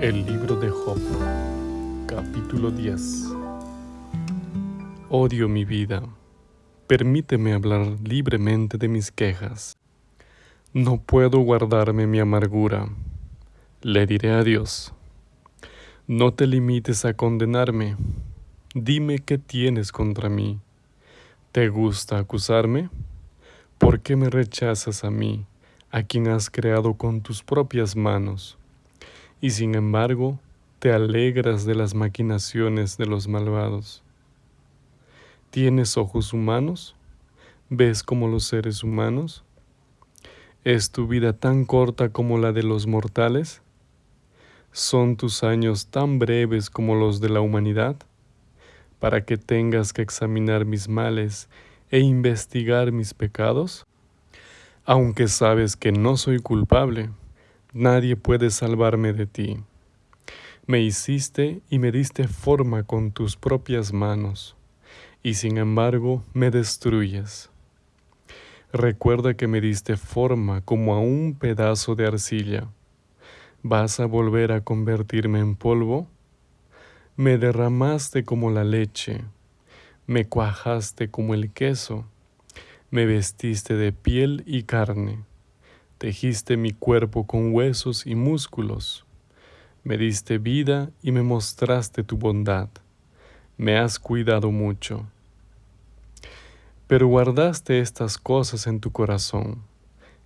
El libro de Job, capítulo 10. Odio mi vida. Permíteme hablar libremente de mis quejas. No puedo guardarme mi amargura. Le diré a Dios. No te limites a condenarme. Dime qué tienes contra mí. ¿Te gusta acusarme? ¿Por qué me rechazas a mí, a quien has creado con tus propias manos? Y sin embargo te alegras de las maquinaciones de los malvados. ¿Tienes ojos humanos? ¿Ves como los seres humanos? ¿Es tu vida tan corta como la de los mortales? ¿Son tus años tan breves como los de la humanidad? Para que tengas que examinar mis males e investigar mis pecados? Aunque sabes que no soy culpable, Nadie puede salvarme de ti. Me hiciste y me diste forma con tus propias manos, y sin embargo me destruyes. Recuerda que me diste forma como a un pedazo de arcilla. ¿Vas a volver a convertirme en polvo? Me derramaste como la leche, me cuajaste como el queso, me vestiste de piel y carne Tejiste mi cuerpo con huesos y músculos. Me diste vida y me mostraste tu bondad. Me has cuidado mucho. Pero guardaste estas cosas en tu corazón.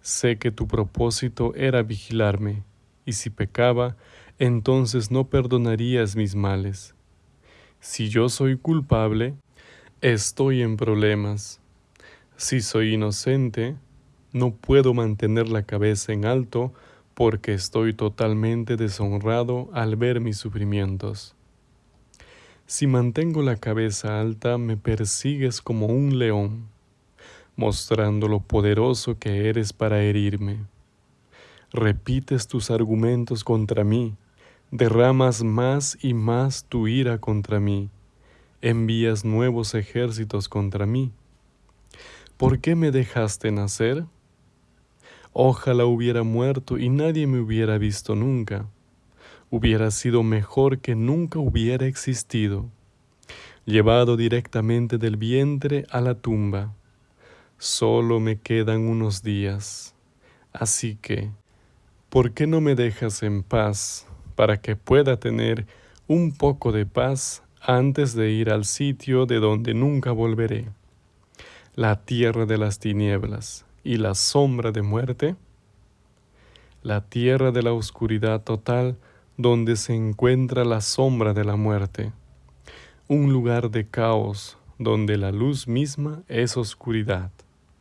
Sé que tu propósito era vigilarme, y si pecaba, entonces no perdonarías mis males. Si yo soy culpable, estoy en problemas. Si soy inocente, no puedo mantener la cabeza en alto porque estoy totalmente deshonrado al ver mis sufrimientos. Si mantengo la cabeza alta, me persigues como un león, mostrando lo poderoso que eres para herirme. Repites tus argumentos contra mí, derramas más y más tu ira contra mí, envías nuevos ejércitos contra mí. ¿Por qué me dejaste nacer? Ojalá hubiera muerto y nadie me hubiera visto nunca. Hubiera sido mejor que nunca hubiera existido, llevado directamente del vientre a la tumba. Solo me quedan unos días. Así que, ¿por qué no me dejas en paz para que pueda tener un poco de paz antes de ir al sitio de donde nunca volveré? La tierra de las tinieblas y la sombra de muerte, la tierra de la oscuridad total donde se encuentra la sombra de la muerte, un lugar de caos donde la luz misma es oscuridad.